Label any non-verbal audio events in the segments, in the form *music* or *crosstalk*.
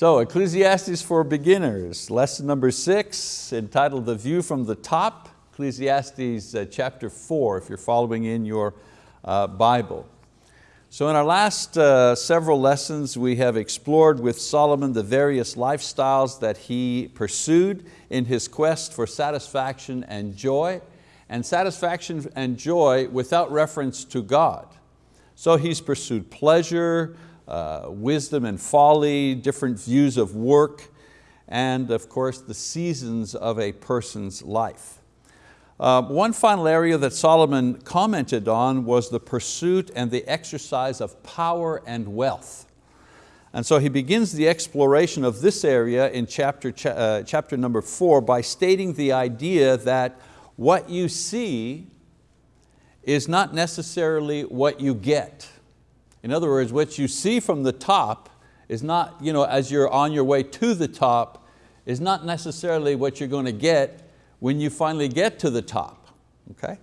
So Ecclesiastes for beginners, lesson number six, entitled The View from the Top, Ecclesiastes uh, chapter four, if you're following in your uh, Bible. So in our last uh, several lessons, we have explored with Solomon the various lifestyles that he pursued in his quest for satisfaction and joy, and satisfaction and joy without reference to God. So he's pursued pleasure, uh, wisdom and folly, different views of work, and of course the seasons of a person's life. Uh, one final area that Solomon commented on was the pursuit and the exercise of power and wealth. And so he begins the exploration of this area in chapter, uh, chapter number four by stating the idea that what you see is not necessarily what you get. In other words, what you see from the top is not, you know, as you're on your way to the top, is not necessarily what you're going to get when you finally get to the top, okay?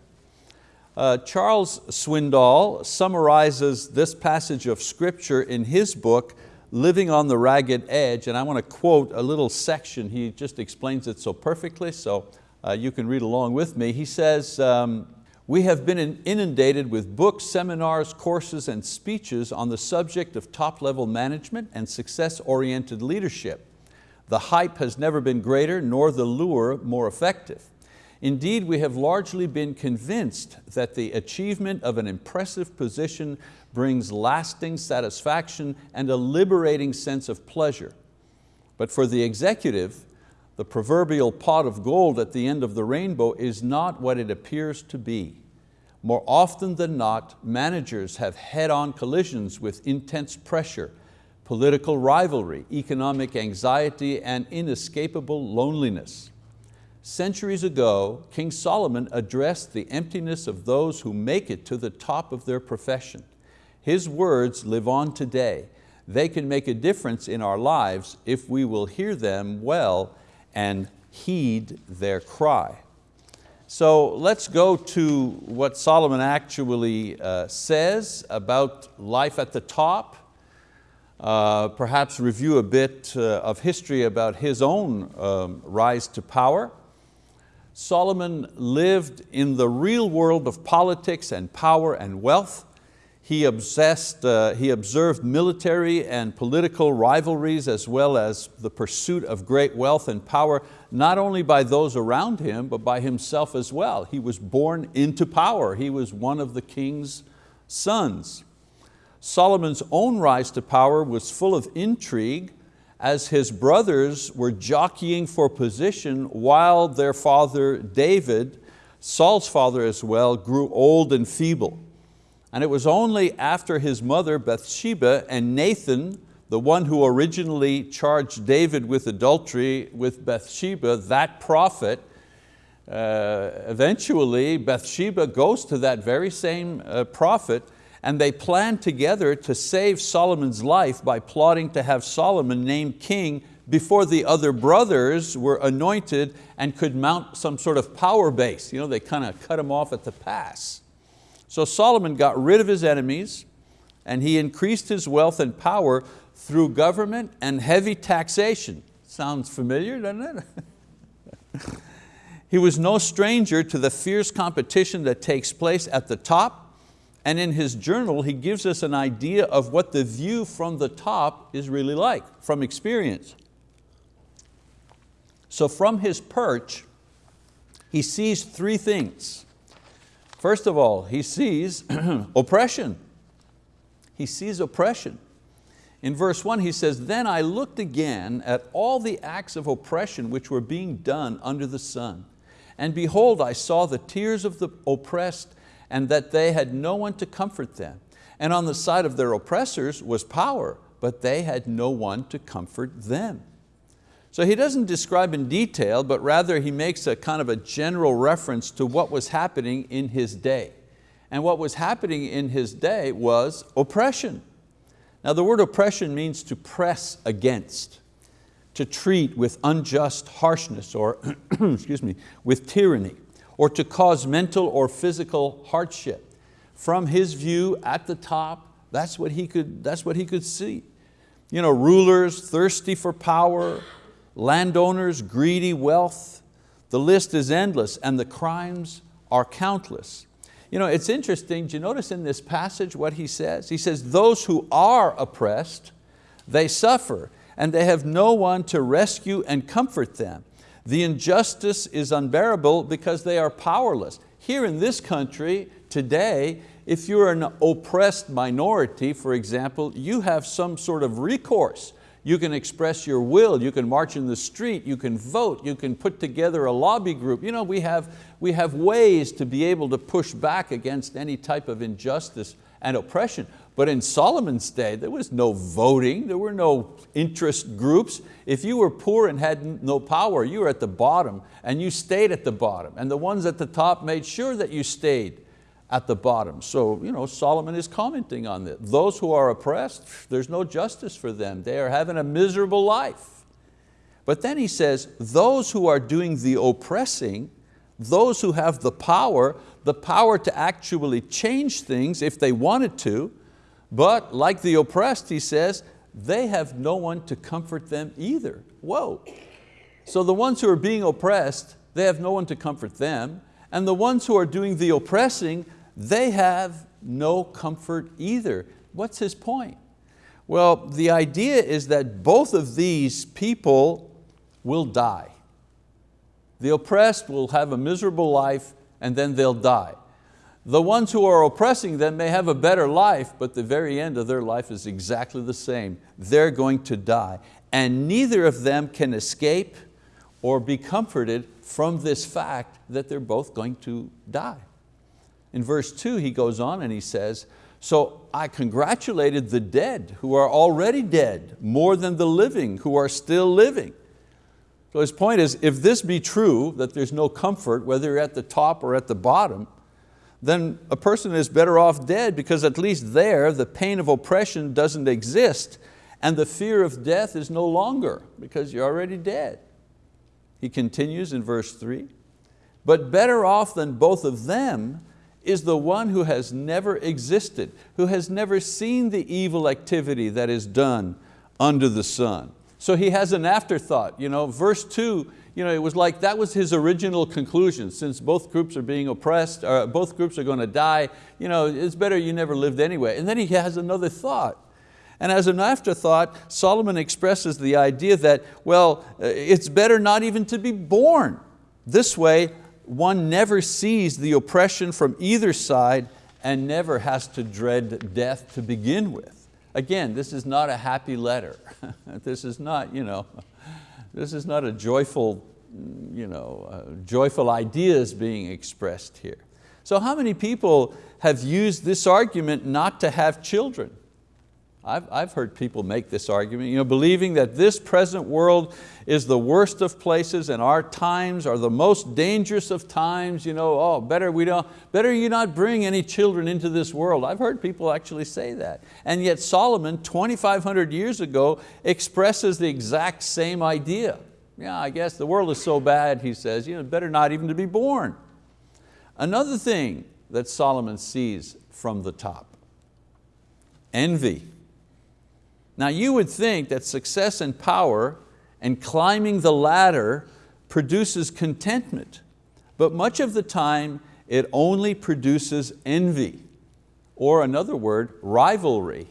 Uh, Charles Swindoll summarizes this passage of scripture in his book, Living on the Ragged Edge, and I want to quote a little section. He just explains it so perfectly, so uh, you can read along with me. He says, um, we have been inundated with books, seminars, courses, and speeches on the subject of top-level management and success-oriented leadership. The hype has never been greater, nor the lure more effective. Indeed, we have largely been convinced that the achievement of an impressive position brings lasting satisfaction and a liberating sense of pleasure. But for the executive, the proverbial pot of gold at the end of the rainbow is not what it appears to be. More often than not, managers have head-on collisions with intense pressure, political rivalry, economic anxiety, and inescapable loneliness. Centuries ago, King Solomon addressed the emptiness of those who make it to the top of their profession. His words live on today. They can make a difference in our lives if we will hear them well and heed their cry. So let's go to what Solomon actually uh, says about life at the top, uh, perhaps review a bit uh, of history about his own um, rise to power. Solomon lived in the real world of politics and power and wealth. He, obsessed, uh, he observed military and political rivalries as well as the pursuit of great wealth and power, not only by those around him, but by himself as well. He was born into power. He was one of the king's sons. Solomon's own rise to power was full of intrigue as his brothers were jockeying for position while their father David, Saul's father as well, grew old and feeble. And it was only after his mother Bathsheba and Nathan, the one who originally charged David with adultery with Bathsheba, that prophet, uh, eventually Bathsheba goes to that very same uh, prophet and they plan together to save Solomon's life by plotting to have Solomon named king before the other brothers were anointed and could mount some sort of power base. You know, they kind of cut him off at the pass. So Solomon got rid of his enemies and he increased his wealth and power through government and heavy taxation. Sounds familiar, doesn't it? *laughs* he was no stranger to the fierce competition that takes place at the top and in his journal, he gives us an idea of what the view from the top is really like, from experience. So from his perch, he sees three things. First of all, he sees *clears throat* oppression. He sees oppression. In verse one he says, then I looked again at all the acts of oppression which were being done under the sun. And behold, I saw the tears of the oppressed and that they had no one to comfort them. And on the side of their oppressors was power, but they had no one to comfort them. So he doesn't describe in detail, but rather he makes a kind of a general reference to what was happening in his day. And what was happening in his day was oppression. Now the word oppression means to press against, to treat with unjust harshness or, *clears throat* excuse me, with tyranny, or to cause mental or physical hardship. From his view at the top, that's what he could, that's what he could see. You know, rulers thirsty for power, landowners greedy wealth. The list is endless and the crimes are countless. You know, it's interesting, do you notice in this passage what he says? He says, those who are oppressed, they suffer and they have no one to rescue and comfort them. The injustice is unbearable because they are powerless. Here in this country today, if you're an oppressed minority, for example, you have some sort of recourse. You can express your will, you can march in the street, you can vote, you can put together a lobby group. You know, we have, we have ways to be able to push back against any type of injustice and oppression. But in Solomon's day, there was no voting, there were no interest groups. If you were poor and had no power, you were at the bottom and you stayed at the bottom. And the ones at the top made sure that you stayed at the bottom. So you know, Solomon is commenting on this. Those who are oppressed, there's no justice for them. They are having a miserable life. But then he says, those who are doing the oppressing, those who have the power, the power to actually change things if they wanted to, but like the oppressed, he says, they have no one to comfort them either. Whoa. So the ones who are being oppressed, they have no one to comfort them, and the ones who are doing the oppressing, they have no comfort either. What's his point? Well, the idea is that both of these people will die. The oppressed will have a miserable life and then they'll die. The ones who are oppressing them may have a better life, but the very end of their life is exactly the same. They're going to die. And neither of them can escape or be comforted from this fact that they're both going to die. In verse two, he goes on and he says, so I congratulated the dead who are already dead more than the living who are still living. So his point is, if this be true, that there's no comfort, whether you're at the top or at the bottom, then a person is better off dead because at least there the pain of oppression doesn't exist and the fear of death is no longer because you're already dead. He continues in verse three, but better off than both of them is the one who has never existed, who has never seen the evil activity that is done under the sun. So he has an afterthought. You know, verse two, you know, it was like that was his original conclusion. Since both groups are being oppressed, or both groups are going to die, you know, it's better you never lived anyway. And then he has another thought. And as an afterthought, Solomon expresses the idea that, well, it's better not even to be born. This way, one never sees the oppression from either side and never has to dread death to begin with. Again, this is not a happy letter. *laughs* this is not, you know, this is not a joyful, you know, uh, joyful ideas being expressed here. So how many people have used this argument not to have children? I've, I've heard people make this argument, you know, believing that this present world is the worst of places and our times are the most dangerous of times. You know, oh, better, we don't, better you not bring any children into this world. I've heard people actually say that. And yet Solomon, 2,500 years ago, expresses the exact same idea. Yeah, I guess the world is so bad, he says, you know, better not even to be born. Another thing that Solomon sees from the top, envy. Now you would think that success and power and climbing the ladder produces contentment, but much of the time it only produces envy, or another word, rivalry,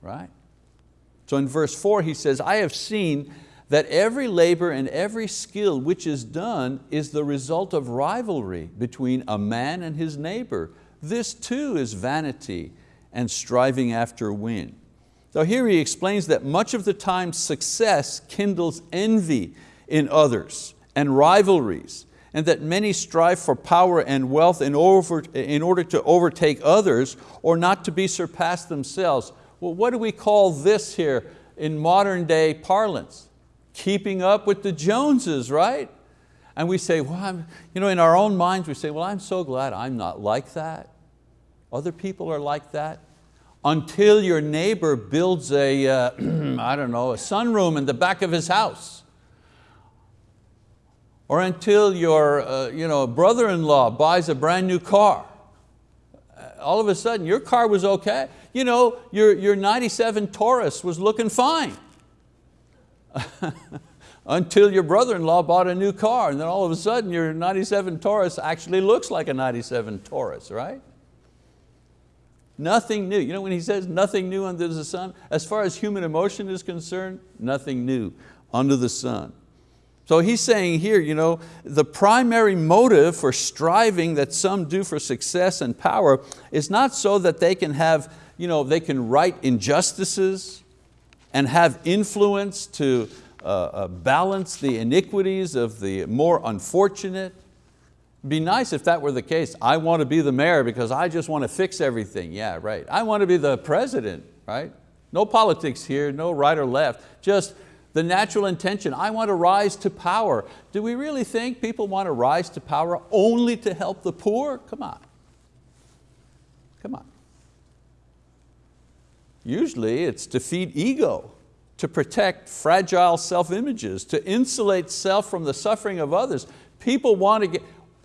right? So in verse four he says, I have seen that every labor and every skill which is done is the result of rivalry between a man and his neighbor. This too is vanity and striving after wind. So here he explains that much of the time success kindles envy in others and rivalries, and that many strive for power and wealth in, over, in order to overtake others or not to be surpassed themselves. Well, what do we call this here in modern day parlance? Keeping up with the Joneses, right? And we say, well, I'm, you know, in our own minds we say, well, I'm so glad I'm not like that. Other people are like that until your neighbor builds a, uh, *clears throat* I don't know, a sunroom in the back of his house. Or until your uh, you know, brother-in-law buys a brand new car. All of a sudden, your car was okay. You know, your, your 97 Taurus was looking fine. *laughs* until your brother-in-law bought a new car and then all of a sudden your 97 Taurus actually looks like a 97 Taurus, right? Nothing new. You know when he says nothing new under the sun, as far as human emotion is concerned, nothing new under the sun. So he's saying here, you know, the primary motive for striving that some do for success and power is not so that they can have, you know, they can right injustices and have influence to uh, uh, balance the iniquities of the more unfortunate. Be nice if that were the case. I want to be the mayor because I just want to fix everything. Yeah, right. I want to be the president, right? No politics here, no right or left, just the natural intention. I want to rise to power. Do we really think people want to rise to power only to help the poor? Come on. Come on. Usually it's to feed ego, to protect fragile self-images, to insulate self from the suffering of others. People want to get,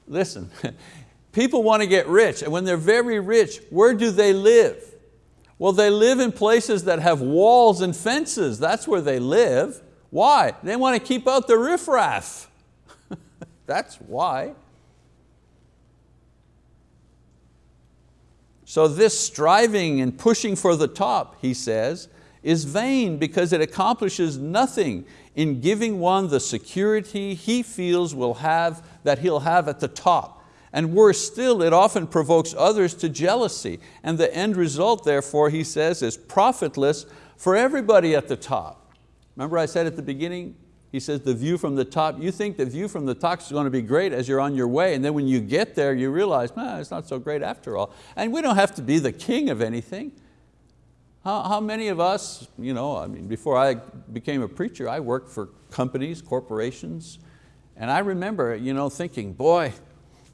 listen, *laughs* people want to get rich and when they're very rich, where do they live? Well, they live in places that have walls and fences. That's where they live. Why? They want to keep out the riffraff. *laughs* That's why. So this striving and pushing for the top, he says, is vain because it accomplishes nothing in giving one the security he feels will have, that he'll have at the top. And worse still, it often provokes others to jealousy. And the end result, therefore, he says, is profitless for everybody at the top. Remember I said at the beginning, he says the view from the top, you think the view from the top is going to be great as you're on your way, and then when you get there, you realize, man, it's not so great after all. And we don't have to be the king of anything. How, how many of us, you know, I mean, before I became a preacher, I worked for companies, corporations, and I remember you know, thinking, boy,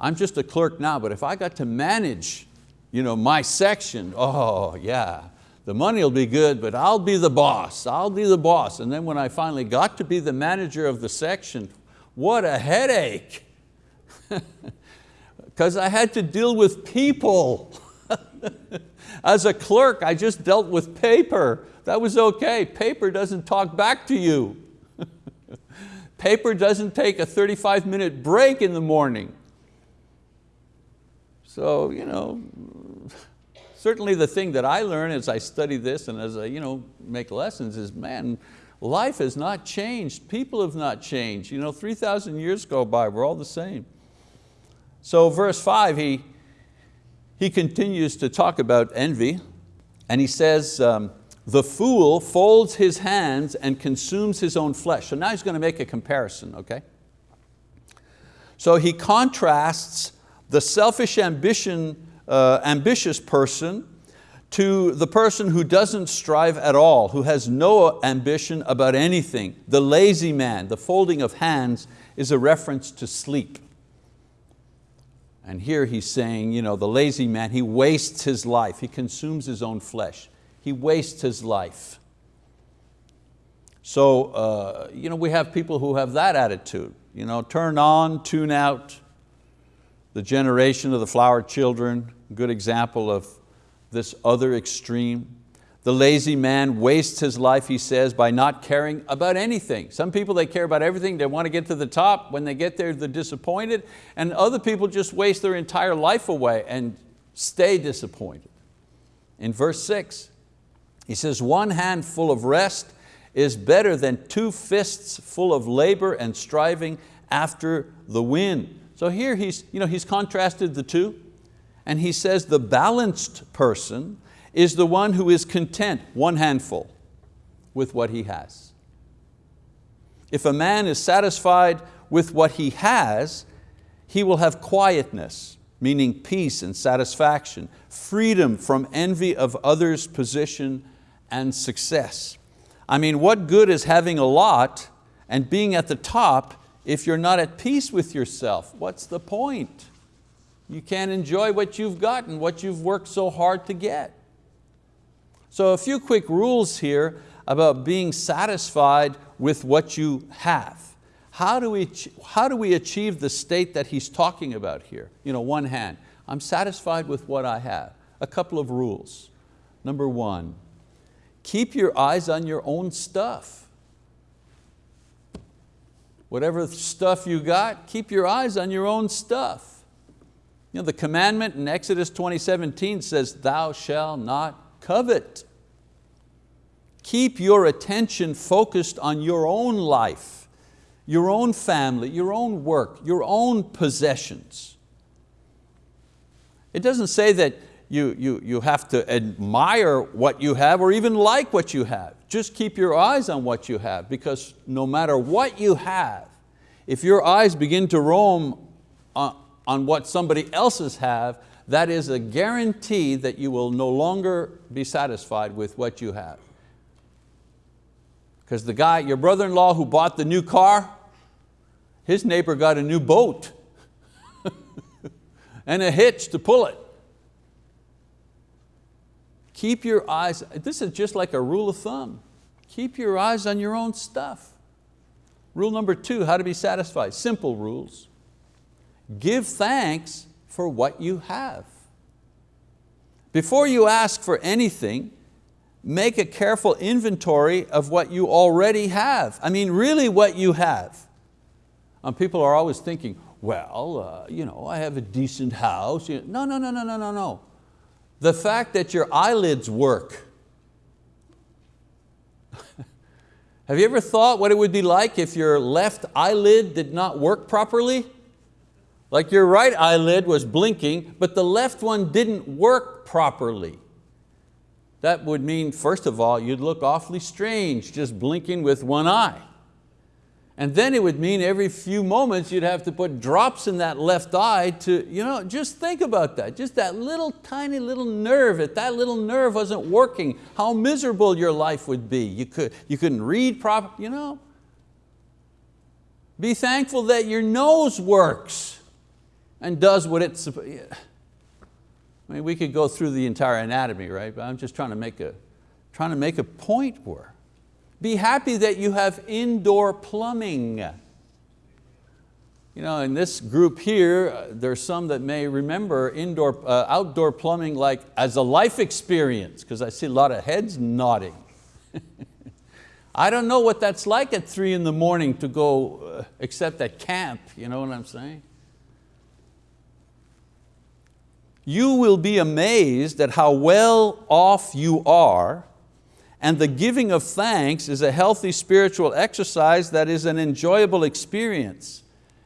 I'm just a clerk now, but if I got to manage you know, my section, oh yeah, the money will be good, but I'll be the boss, I'll be the boss. And then when I finally got to be the manager of the section, what a headache. *laughs* Because I had to deal with people. *laughs* As a clerk, I just dealt with paper. That was okay. Paper doesn't talk back to you. Paper doesn't take a 35 minute break in the morning. So, you know, certainly the thing that I learn as I study this and as I you know, make lessons is, man, life has not changed. People have not changed. You know, 3,000 years go by, we're all the same. So verse five, he, he continues to talk about envy and he says, um, the fool folds his hands and consumes his own flesh. So now he's going to make a comparison, okay? So he contrasts the selfish ambition, uh, ambitious person to the person who doesn't strive at all, who has no ambition about anything. The lazy man, the folding of hands is a reference to sleep. And here he's saying, you know, the lazy man, he wastes his life, he consumes his own flesh. He wastes his life. So uh, you know, we have people who have that attitude. You know, turn on, tune out. The generation of the flower children, good example of this other extreme. The lazy man wastes his life, he says, by not caring about anything. Some people, they care about everything, they want to get to the top. When they get there, they're disappointed. And other people just waste their entire life away and stay disappointed. In verse six, he says, one hand full of rest is better than two fists full of labor and striving after the wind. So here he's, you know, he's contrasted the two and he says the balanced person is the one who is content, one handful, with what he has. If a man is satisfied with what he has, he will have quietness, meaning peace and satisfaction, freedom from envy of others' position and success. I mean, what good is having a lot and being at the top if you're not at peace with yourself? What's the point? You can't enjoy what you've gotten, what you've worked so hard to get. So a few quick rules here about being satisfied with what you have. How do, we, how do we achieve the state that he's talking about here? You know, one hand, I'm satisfied with what I have. A couple of rules. Number one, keep your eyes on your own stuff. Whatever stuff you got, keep your eyes on your own stuff. You know, the commandment in Exodus 20:17 says, thou shalt not covet. Keep your attention focused on your own life, your own family, your own work, your own possessions. It doesn't say that you, you, you have to admire what you have or even like what you have. Just keep your eyes on what you have because no matter what you have, if your eyes begin to roam on, on what somebody else's have, that is a guarantee that you will no longer be satisfied with what you have. Because the guy, your brother-in-law who bought the new car, his neighbor got a new boat *laughs* and a hitch to pull it. Keep your eyes, this is just like a rule of thumb. Keep your eyes on your own stuff. Rule number two, how to be satisfied. Simple rules. Give thanks for what you have. Before you ask for anything, make a careful inventory of what you already have. I mean, really what you have. And people are always thinking, well, uh, you know, I have a decent house. No, no, no, no, no, no, no. The fact that your eyelids work. *laughs* Have you ever thought what it would be like if your left eyelid did not work properly? Like your right eyelid was blinking, but the left one didn't work properly. That would mean, first of all, you'd look awfully strange just blinking with one eye. And then it would mean every few moments you'd have to put drops in that left eye to, you know, just think about that. Just that little tiny little nerve, if that little nerve wasn't working, how miserable your life would be. You, could, you couldn't read properly, you know. Be thankful that your nose works and does what it's I mean, we could go through the entire anatomy, right? But I'm just trying to make a, trying to make a point where be happy that you have indoor plumbing. You know, in this group here, uh, there's some that may remember indoor, uh, outdoor plumbing like as a life experience, because I see a lot of heads nodding. *laughs* I don't know what that's like at three in the morning to go, uh, except at camp, you know what I'm saying? You will be amazed at how well off you are and the giving of thanks is a healthy spiritual exercise that is an enjoyable experience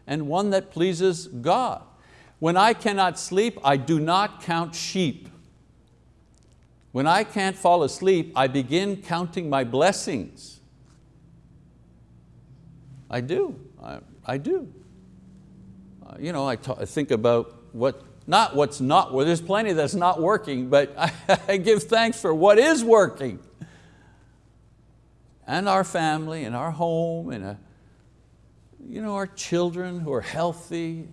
and one that pleases God. When I cannot sleep, I do not count sheep. When I can't fall asleep, I begin counting my blessings. I do, I, I do. Uh, you know, I, I think about what, not what's not, well, there's plenty that's not working, but I, *laughs* I give thanks for what is working and our family and our home and a, uh, you know, our children who are healthy,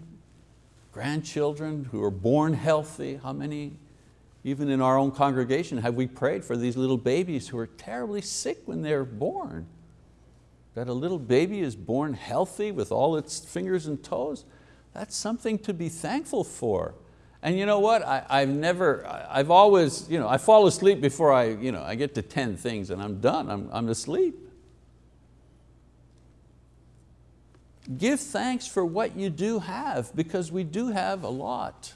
grandchildren who are born healthy. How many, even in our own congregation, have we prayed for these little babies who are terribly sick when they're born? That a little baby is born healthy with all its fingers and toes, that's something to be thankful for. And you know what, I, have never, I've always, you know, I fall asleep before I, you know, I get to 10 things and I'm done, I'm, I'm asleep. Give thanks for what you do have because we do have a lot.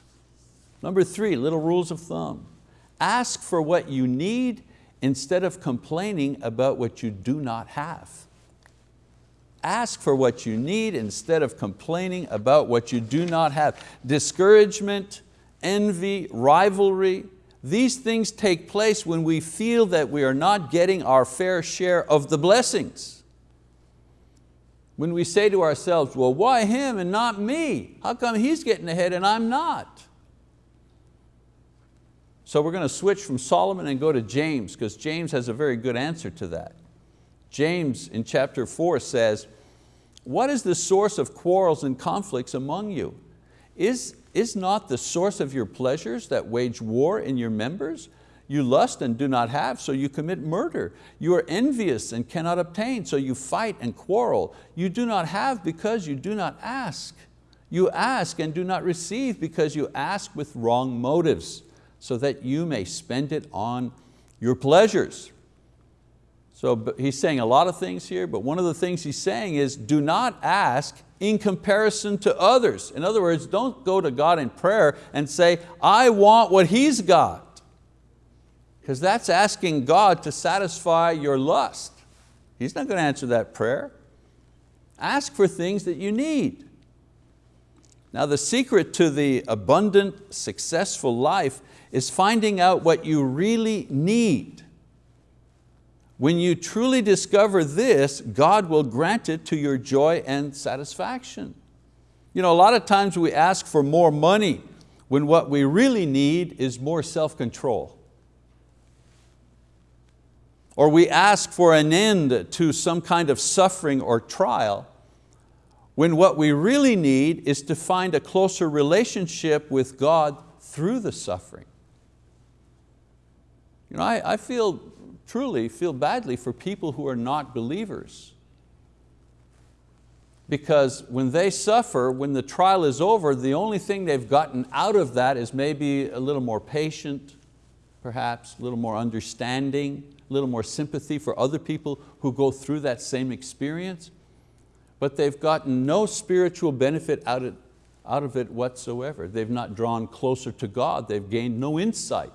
Number three, little rules of thumb. Ask for what you need instead of complaining about what you do not have. Ask for what you need instead of complaining about what you do not have. Discouragement, envy, rivalry, these things take place when we feel that we are not getting our fair share of the blessings. When we say to ourselves, well, why him and not me? How come he's getting ahead and I'm not? So we're going to switch from Solomon and go to James because James has a very good answer to that. James in chapter four says, what is the source of quarrels and conflicts among you? Is, is not the source of your pleasures that wage war in your members? You lust and do not have, so you commit murder. You are envious and cannot obtain, so you fight and quarrel. You do not have because you do not ask. You ask and do not receive because you ask with wrong motives, so that you may spend it on your pleasures. So he's saying a lot of things here, but one of the things he's saying is do not ask in comparison to others. In other words, don't go to God in prayer and say, I want what He's got. Because that's asking God to satisfy your lust. He's not going to answer that prayer. Ask for things that you need. Now the secret to the abundant, successful life is finding out what you really need. When you truly discover this, God will grant it to your joy and satisfaction. You know, a lot of times we ask for more money when what we really need is more self-control. Or we ask for an end to some kind of suffering or trial when what we really need is to find a closer relationship with God through the suffering. You know, I, I feel, truly feel badly for people who are not believers. Because when they suffer, when the trial is over, the only thing they've gotten out of that is maybe a little more patient, perhaps, a little more understanding, a little more sympathy for other people who go through that same experience but they've gotten no spiritual benefit out of, out of it whatsoever. They've not drawn closer to God. They've gained no insight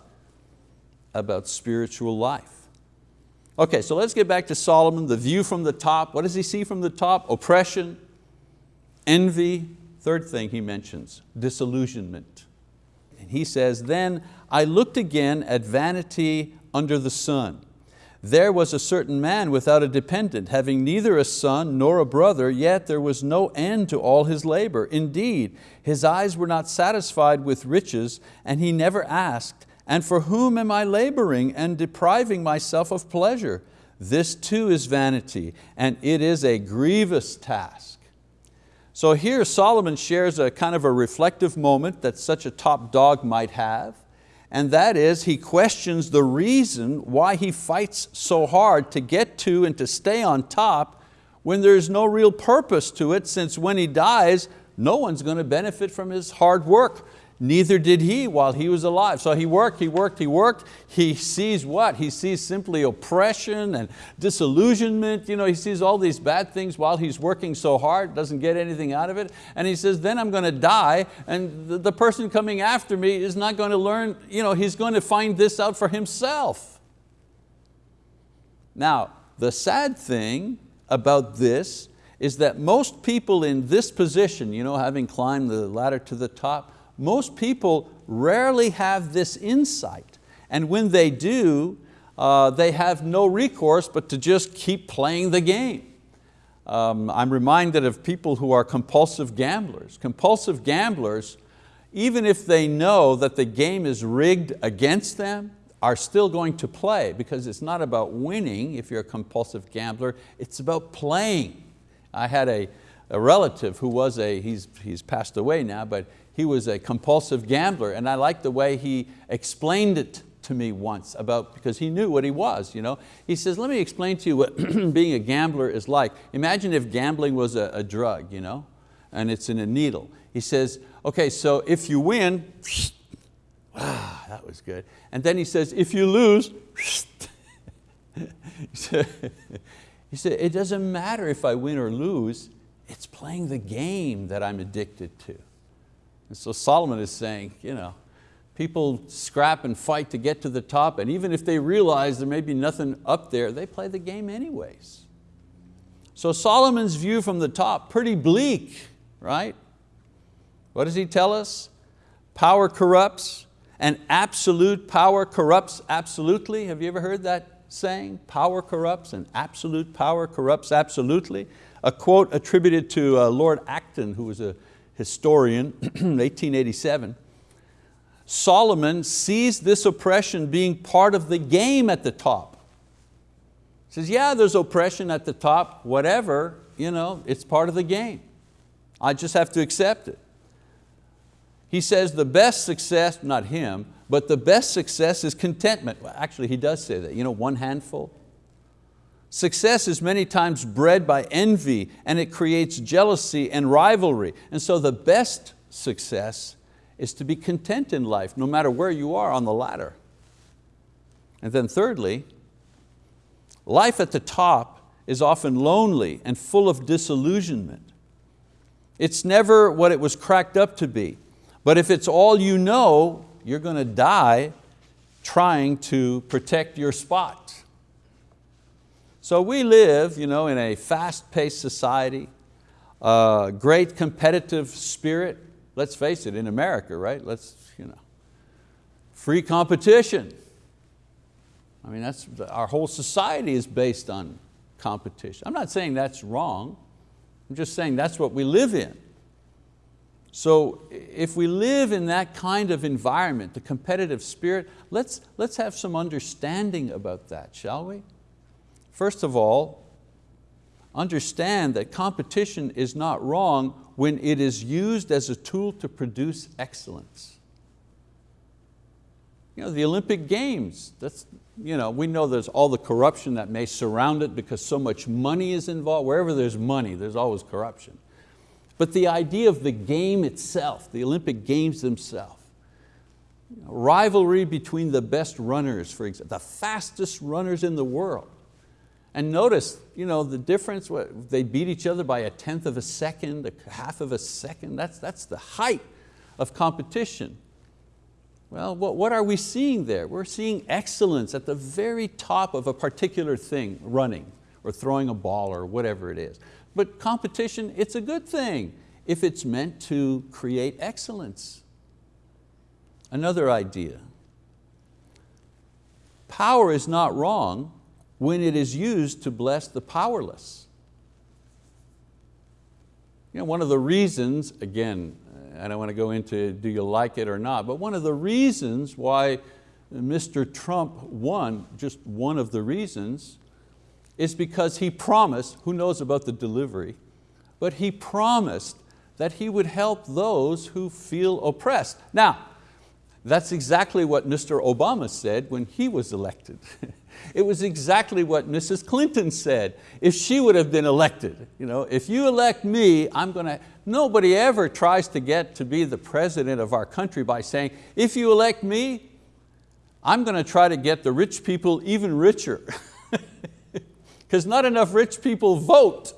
about spiritual life. Okay, so let's get back to Solomon, the view from the top. What does he see from the top? Oppression, envy. Third thing he mentions, disillusionment. And he says, then I looked again at vanity under the sun there was a certain man without a dependent, having neither a son nor a brother, yet there was no end to all his labor. Indeed, his eyes were not satisfied with riches, and he never asked, and for whom am I laboring and depriving myself of pleasure? This too is vanity, and it is a grievous task. So here Solomon shares a kind of a reflective moment that such a top dog might have and that is he questions the reason why he fights so hard to get to and to stay on top when there's no real purpose to it since when he dies, no one's going to benefit from his hard work. Neither did he while he was alive. So he worked, he worked, he worked. He sees what? He sees simply oppression and disillusionment. You know, he sees all these bad things while he's working so hard, doesn't get anything out of it. And he says, then I'm going to die and the, person coming after me is not going to learn, you know, he's going to find this out for himself. Now, the sad thing about this is that most people in this position, you know, having climbed the ladder to the top, most people rarely have this insight. And when they do, uh, they have no recourse but to just keep playing the game. Um, I'm reminded of people who are compulsive gamblers. Compulsive gamblers, even if they know that the game is rigged against them, are still going to play because it's not about winning if you're a compulsive gambler, it's about playing. I had a, a relative who was a, he's, he's passed away now, but he was a compulsive gambler and I liked the way he explained it to me once about, because he knew what he was. You know? He says, let me explain to you what *clears throat* being a gambler is like. Imagine if gambling was a, a drug you know, and it's in a needle. He says, okay, so if you win, *sniffs* ah, that was good. And then he says, if you lose, *laughs* *laughs* he said, it doesn't matter if I win or lose, it's playing the game that I'm addicted to. And so Solomon is saying, you know, people scrap and fight to get to the top and even if they realize there may be nothing up there, they play the game anyways. So Solomon's view from the top, pretty bleak, right? What does he tell us? Power corrupts and absolute power corrupts absolutely. Have you ever heard that saying? Power corrupts and absolute power corrupts absolutely. A quote attributed to uh, Lord Acton, who was a historian, *clears throat* 1887, Solomon sees this oppression being part of the game at the top. He says, yeah, there's oppression at the top, whatever, you know, it's part of the game. I just have to accept it. He says the best success, not him, but the best success is contentment. Well, actually, he does say that, you know, one handful, Success is many times bred by envy and it creates jealousy and rivalry. And so the best success is to be content in life, no matter where you are on the ladder. And then thirdly, Life at the top is often lonely and full of disillusionment. It's never what it was cracked up to be. But if it's all you know, you're going to die trying to protect your spot. So we live you know, in a fast-paced society, a great competitive spirit. Let's face it, in America, right? Let's, you know, free competition. I mean, that's, our whole society is based on competition. I'm not saying that's wrong. I'm just saying that's what we live in. So if we live in that kind of environment, the competitive spirit, let's, let's have some understanding about that, shall we? First of all, understand that competition is not wrong when it is used as a tool to produce excellence. You know, the Olympic Games, that's, you know, we know there's all the corruption that may surround it because so much money is involved. Wherever there's money, there's always corruption. But the idea of the game itself, the Olympic Games themselves, rivalry between the best runners, for example, the fastest runners in the world. And notice you know, the difference, they beat each other by a tenth of a second, a half of a second, that's, that's the height of competition. Well, what, what are we seeing there? We're seeing excellence at the very top of a particular thing, running or throwing a ball or whatever it is. But competition, it's a good thing if it's meant to create excellence. Another idea. Power is not wrong when it is used to bless the powerless. You know, one of the reasons, again, I don't want to go into do you like it or not, but one of the reasons why Mr. Trump won, just one of the reasons, is because he promised, who knows about the delivery, but he promised that he would help those who feel oppressed. Now, that's exactly what Mr. Obama said when he was elected. *laughs* it was exactly what Mrs. Clinton said if she would have been elected. You know, if you elect me, I'm going to, nobody ever tries to get to be the president of our country by saying, if you elect me, I'm going to try to get the rich people even richer. *laughs* Because not enough rich people vote.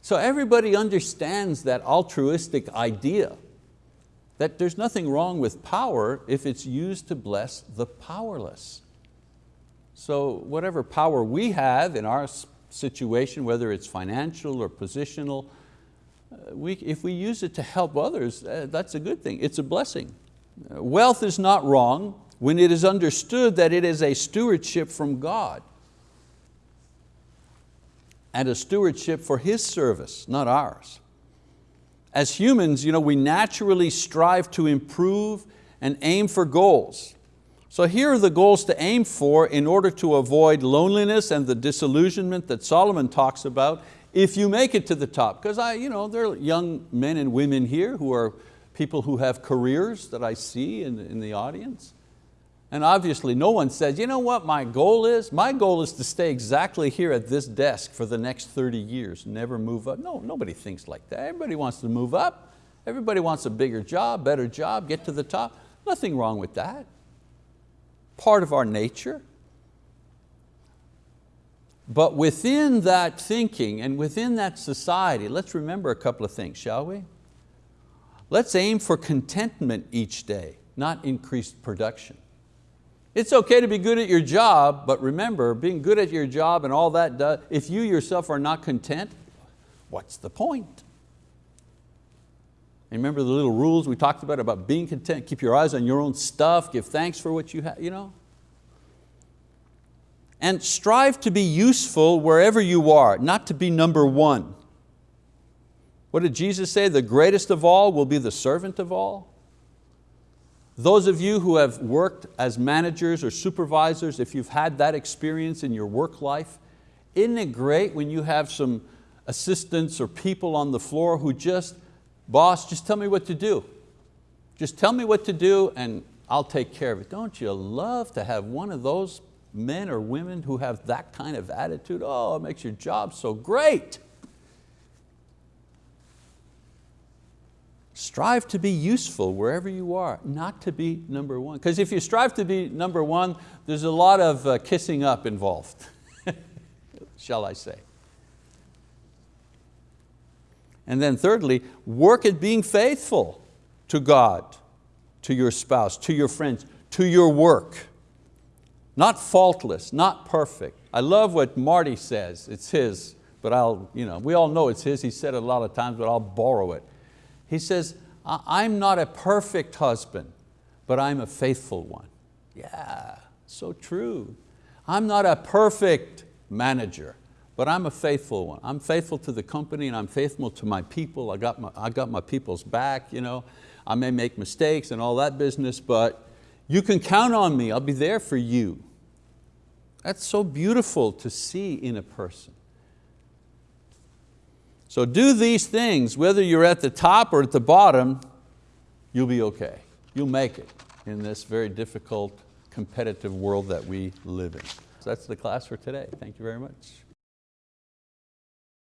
So everybody understands that altruistic idea that there's nothing wrong with power if it's used to bless the powerless. So whatever power we have in our situation, whether it's financial or positional, uh, we, if we use it to help others, uh, that's a good thing, it's a blessing. Wealth is not wrong when it is understood that it is a stewardship from God and a stewardship for His service, not ours. As humans, you know, we naturally strive to improve and aim for goals. So here are the goals to aim for in order to avoid loneliness and the disillusionment that Solomon talks about if you make it to the top. Because I, you know, there are young men and women here who are people who have careers that I see in, in the audience. And obviously no one says, you know what my goal is? My goal is to stay exactly here at this desk for the next 30 years, never move up. No, nobody thinks like that. Everybody wants to move up. Everybody wants a bigger job, better job, get to the top. Nothing wrong with that. Part of our nature. But within that thinking and within that society, let's remember a couple of things, shall we? Let's aim for contentment each day, not increased production. It's okay to be good at your job, but remember, being good at your job and all that, does, if you yourself are not content, what's the point? And remember the little rules we talked about, about being content, keep your eyes on your own stuff, give thanks for what you have, you know? And strive to be useful wherever you are, not to be number one. What did Jesus say? The greatest of all will be the servant of all. Those of you who have worked as managers or supervisors, if you've had that experience in your work life, isn't it great when you have some assistants or people on the floor who just, boss, just tell me what to do. Just tell me what to do and I'll take care of it. Don't you love to have one of those men or women who have that kind of attitude? Oh, it makes your job so great. Strive to be useful wherever you are, not to be number one. Because if you strive to be number one, there's a lot of uh, kissing up involved, *laughs* shall I say. And then thirdly, work at being faithful to God, to your spouse, to your friends, to your work. Not faultless, not perfect. I love what Marty says, it's his, but I'll, you know, we all know it's his, he said it a lot of times, but I'll borrow it. He says, I'm not a perfect husband, but I'm a faithful one. Yeah, so true. I'm not a perfect manager, but I'm a faithful one. I'm faithful to the company and I'm faithful to my people. I got my, I got my people's back. You know. I may make mistakes and all that business, but you can count on me. I'll be there for you. That's so beautiful to see in a person. So do these things, whether you're at the top or at the bottom, you'll be okay. You'll make it in this very difficult, competitive world that we live in. So that's the class for today. Thank you very much.